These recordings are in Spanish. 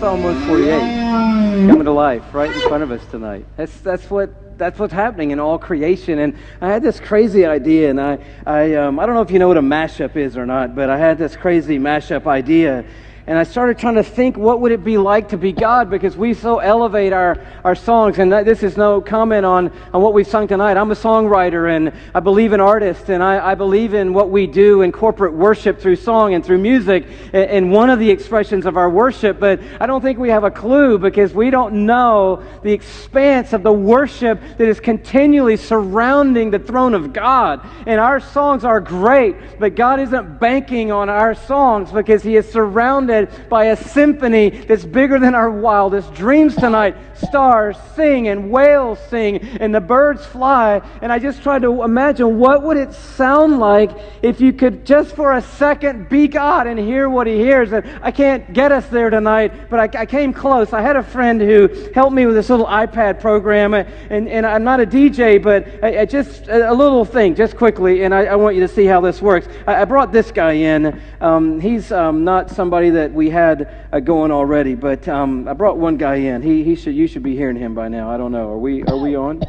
Psalm 148 coming to life right in front of us tonight. That's, that's what that's what's happening in all creation. And I had this crazy idea, and I, I, um, I don't know if you know what a mashup is or not, but I had this crazy mashup idea and I started trying to think what would it be like to be God because we so elevate our, our songs. And that, this is no comment on, on what we've sung tonight. I'm a songwriter and I believe in artists and I, I believe in what we do in corporate worship through song and through music and one of the expressions of our worship. But I don't think we have a clue because we don't know the expanse of the worship that is continually surrounding the throne of God. And our songs are great, but God isn't banking on our songs because He is surrounded by a symphony that's bigger than our wildest dreams tonight. Stars sing and whales sing and the birds fly. And I just tried to imagine what would it sound like if you could just for a second be God and hear what he hears. And I can't get us there tonight, but I, I came close. I had a friend who helped me with this little iPad program. And, and I'm not a DJ, but I, I just a little thing, just quickly. And I, I, want you to see how this works. I, I brought this guy in. Um, he's um, not somebody that that we had uh, going already, but um, I brought one guy in. He, he should, you should be hearing him by now. I don't know. Are we, are we on?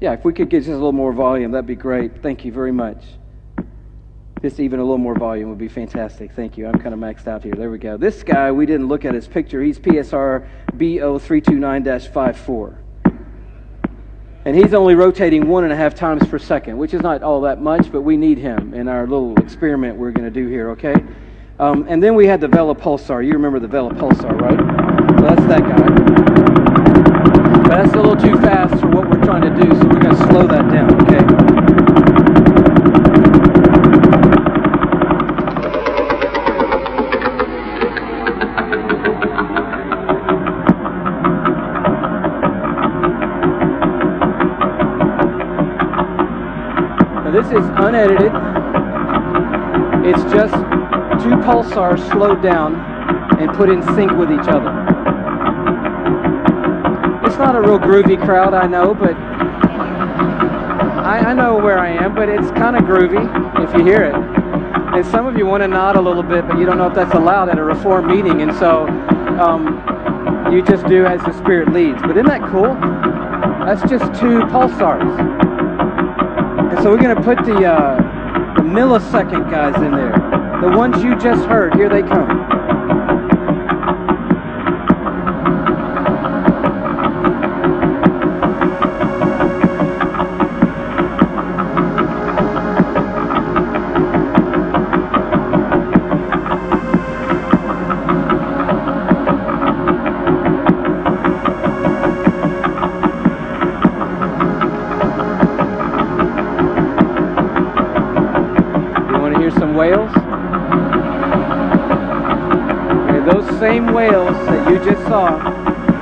Yeah, if we could get just a little more volume, that'd be great. Thank you very much. Just even a little more volume would be fantastic. Thank you. I'm kind of maxed out here. There we go. This guy, we didn't look at his picture. He's PSR BO329 54 and he's only rotating one and a half times per second, which is not all that much, but we need him in our little experiment we're going to do here, okay? Um, and then we had the Vela Pulsar. You remember the Vela Pulsar, right? So that's that guy. But that's a little too fast for what we're trying to do, so we're going to slow that down, pulsars slowed down and put in sync with each other. It's not a real groovy crowd, I know, but I, I know where I am, but it's kind of groovy if you hear it. And some of you want to nod a little bit, but you don't know if that's allowed at a reform meeting, and so um, you just do as the Spirit leads. But isn't that cool? That's just two pulsars. And so we're going to put the, uh, the millisecond guys in there. The ones you just heard, here they come. Whales that you just saw,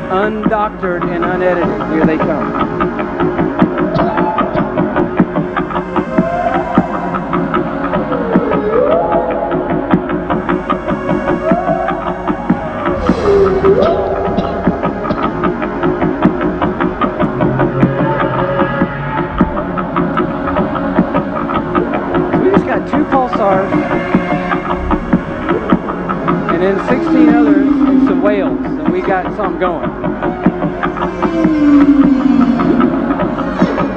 undoctored and unedited. Here they come. Got something going.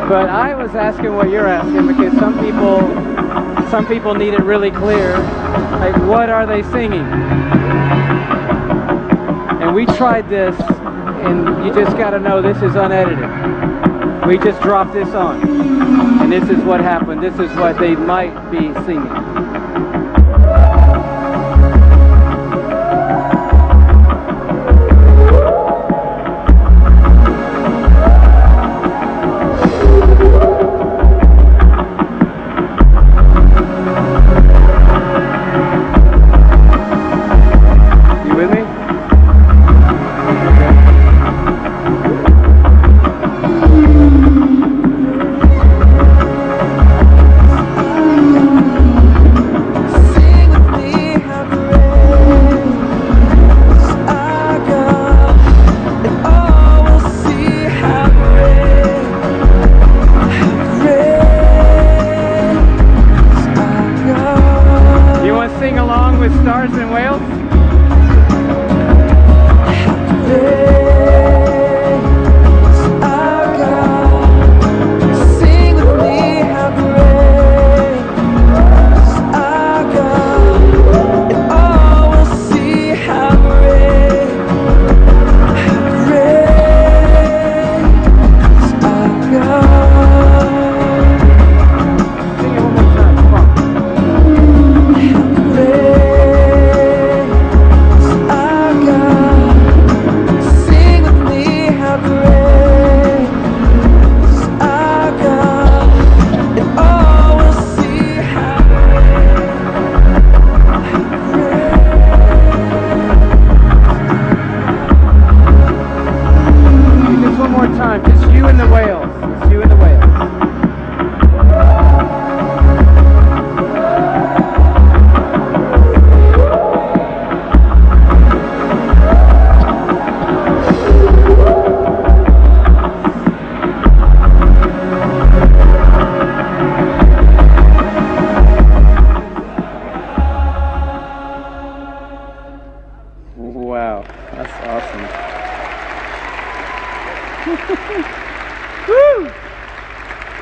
But I was asking what you're asking because some people, some people need it really clear. Like, what are they singing? And we tried this, and you just got to know this is unedited. We just dropped this on, and this is what happened. This is what they might be singing.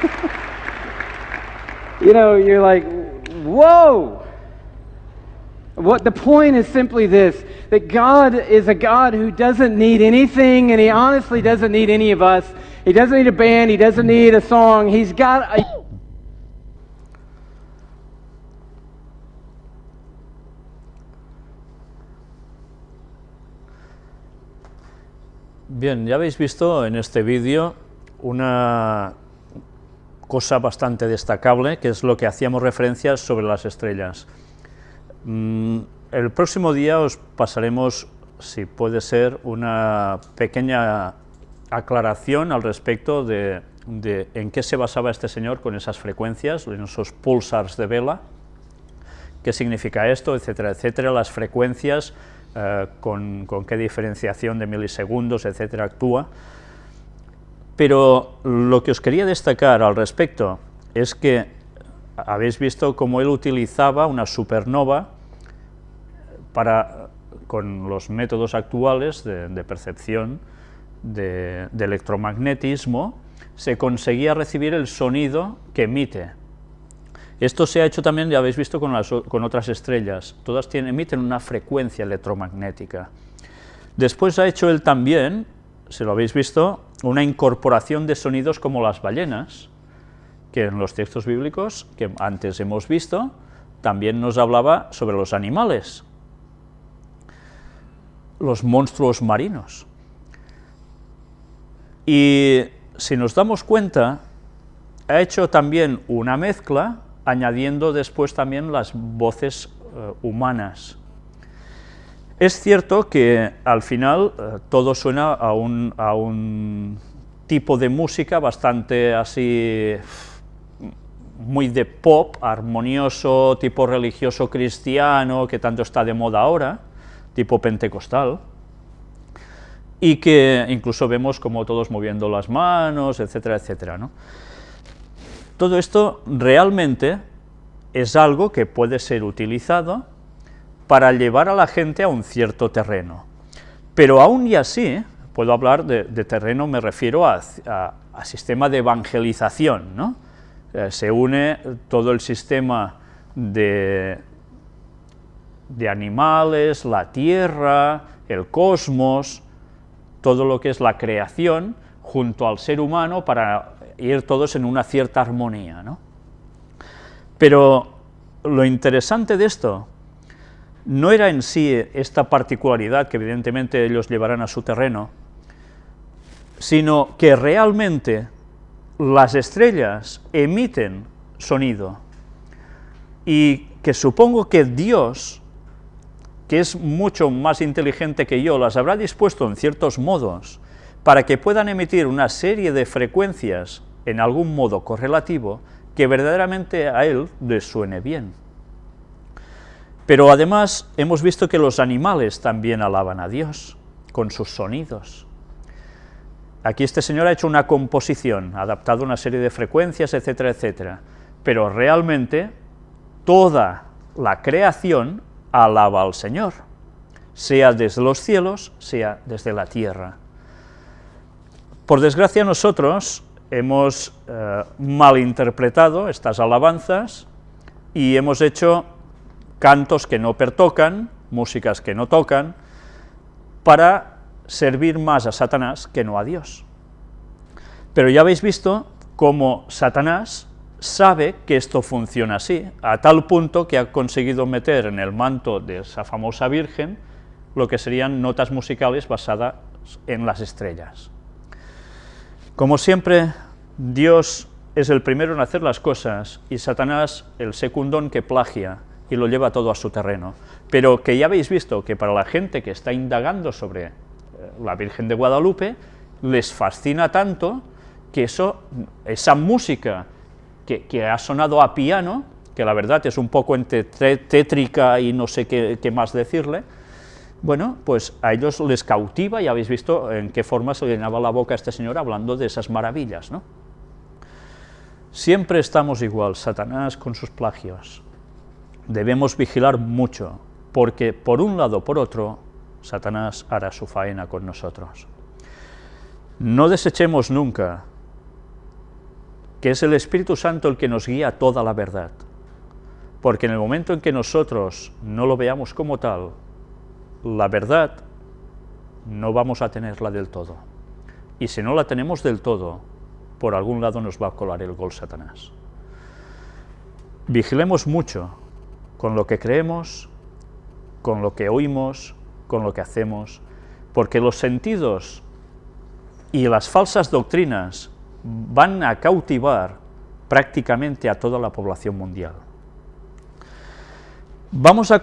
you know, you're like, whoa. What the point is simply this that God is a God who doesn't need anything, and He honestly doesn't need any of us. He doesn't need a band, He doesn't need a song. He's got a Bien, ya habéis visto en este vídeo una cosa bastante destacable, que es lo que hacíamos referencia sobre las estrellas. Mm, el próximo día os pasaremos, si puede ser, una pequeña aclaración al respecto de, en qué se basaba este señor con esas frecuencias, en esos pulsars de vela, qué significa esto, etcétera, etcétera, las frecuencias, eh, con, con, qué diferenciación de milisegundos, etcétera, actúa. Pero lo que os quería destacar al respecto es que habéis visto cómo él utilizaba una supernova con los métodos actuales de, percepción de, electromagnetismo, se conseguía recibir el sonido que emite. Esto se ha hecho también, ya habéis visto, con, con otras estrellas, todas tienen, emiten una frecuencia electromagnética. Después ha hecho él también, se lo habéis visto, una incorporación de sonidos como las ballenas, que en los textos bíblicos que antes hemos visto, también nos hablaba sobre los animales, los monstruos marinos. Y si nos damos cuenta, ha hecho también una mezcla, añadiendo después también las voces eh, humanas. Es cierto que al final eh, todo suena a un, tipo de música bastante así muy de pop, armonioso, tipo religioso cristiano, que tanto está de moda ahora, tipo pentecostal, y que incluso vemos como todos moviendo las manos, etcétera, etcétera. Todo esto realmente es algo que puede ser utilizado para llevar a la gente a un cierto terreno. Pero aún y así, puedo hablar de, terreno, me refiero a, sistema de evangelización, ¿no? Eh, se une todo el sistema de, de animales, la tierra, el cosmos, todo lo que es la creación, junto al ser humano para ir todos en una cierta armonía. ¿no? Pero lo interesante de esto no era en sí esta particularidad que evidentemente ellos llevarán a su terreno, sino que realmente las estrellas emiten sonido y que supongo que Dios, que es mucho más inteligente que yo, las habrá dispuesto en ciertos modos para que puedan emitir una serie de frecuencias en algún modo correlativo que verdaderamente a él les suene bien. Pero además hemos visto que los animales también alaban a Dios con sus sonidos. Aquí este señor ha hecho una composición, ha adaptado una serie de frecuencias, etcétera, etcétera, pero realmente toda la creación alaba al Señor, sea desde los cielos, sea desde la tierra. Por desgracia nosotros hemos eh, malinterpretado estas alabanzas y hemos hecho cantos que no pertocan, músicas que no tocan, para servir más a Satanás que no a Dios. Pero ya habéis visto cómo Satanás sabe que esto funciona así, a tal punto que ha conseguido meter en el manto de esa famosa Virgen lo que serían notas musicales basadas en las estrellas. Como siempre, Dios es el primero en hacer las cosas y Satanás el secundón que plagia y lo lleva todo a su terreno. Pero que ya habéis visto que para la gente que está indagando sobre la Virgen de Guadalupe, les fascina tanto que eso, esa música que, ha sonado a piano, que la verdad es un poco entre tétrica y no sé qué, más decirle, bueno, pues a ellos les cautiva y habéis visto en qué forma se llenaba la boca a este señor hablando de esas maravillas, ¿no? Siempre estamos igual, Satanás con sus plagios. Debemos vigilar mucho, porque por un lado por otro, Satanás hará su faena con nosotros. No desechemos nunca que es el Espíritu Santo el que nos guía toda la verdad. Porque en el momento en que nosotros no lo veamos como tal, la verdad no vamos a tenerla del todo. Y si no la tenemos del todo, por algún lado nos va a colar el gol Satanás. Vigilemos mucho con lo que creemos, con lo que oímos, con lo que hacemos, porque los sentidos y las falsas doctrinas van a cautivar prácticamente a toda la población mundial. Vamos a